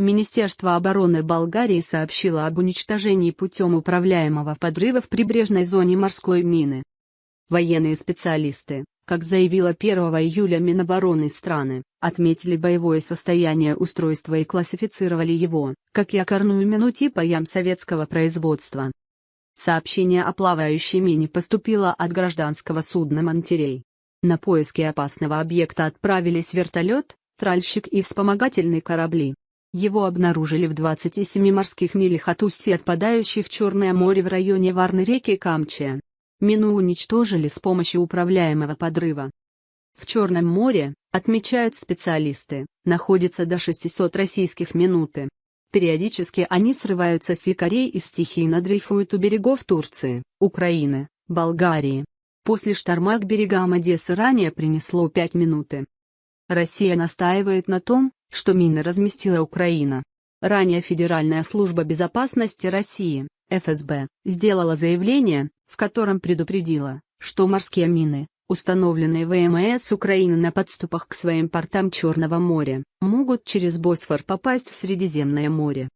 Министерство обороны Болгарии сообщило об уничтожении путем управляемого подрыва в прибрежной зоне морской мины. Военные специалисты, как заявила 1 июля Минобороны страны, отметили боевое состояние устройства и классифицировали его, как якорную мину типа ям советского производства. Сообщение о плавающей мине поступило от гражданского судна «Монтерей». На поиски опасного объекта отправились вертолет, тральщик и вспомогательные корабли. Его обнаружили в 27 морских милях от устья отпадающей в Черное море в районе Варны реки Камчия. Мину уничтожили с помощью управляемого подрыва. В Черном море, отмечают специалисты, находится до 600 российских минуты. Периодически они срываются с якорей и стихийно дрейфуют у берегов Турции, Украины, Болгарии. После шторма к берегам Одессы ранее принесло 5 минуты. Россия настаивает на том, что мины разместила Украина. Ранее Федеральная служба безопасности России, ФСБ, сделала заявление, в котором предупредила, что морские мины, установленные ВМС Украины на подступах к своим портам Черного моря, могут через Босфор попасть в Средиземное море.